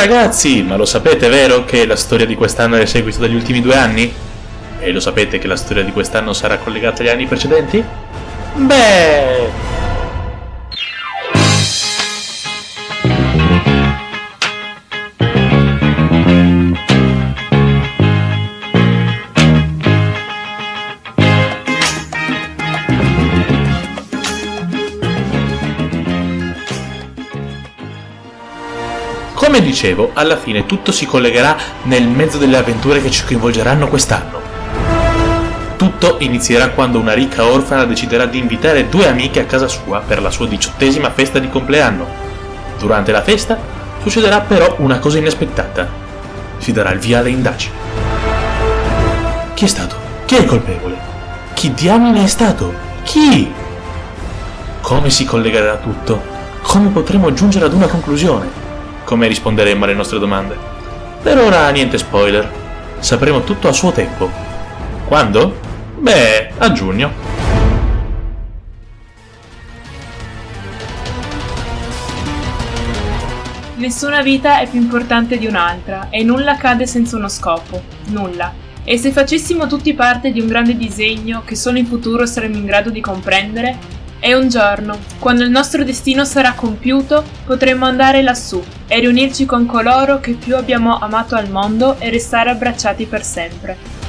ragazzi, ma lo sapete vero che la storia di quest'anno è il seguito degli ultimi due anni? E lo sapete che la storia di quest'anno sarà collegata agli anni precedenti? Beh... Come dicevo, alla fine tutto si collegherà nel mezzo delle avventure che ci coinvolgeranno quest'anno. Tutto inizierà quando una ricca orfana deciderà di invitare due amiche a casa sua per la sua diciottesima festa di compleanno. Durante la festa succederà però una cosa inaspettata. Si darà il via alle indagini. Chi è stato? Chi è il colpevole? Chi diamine è stato? Chi? Come si collegherà tutto? Come potremo giungere ad una conclusione? Come risponderemo alle nostre domande. Per ora niente spoiler, sapremo tutto a suo tempo. Quando? Beh, a giugno. Nessuna vita è più importante di un'altra e nulla accade senza uno scopo, nulla. E se facessimo tutti parte di un grande disegno che solo in futuro saremo in grado di comprendere, e un giorno, quando il nostro destino sarà compiuto, potremo andare lassù e riunirci con coloro che più abbiamo amato al mondo e restare abbracciati per sempre.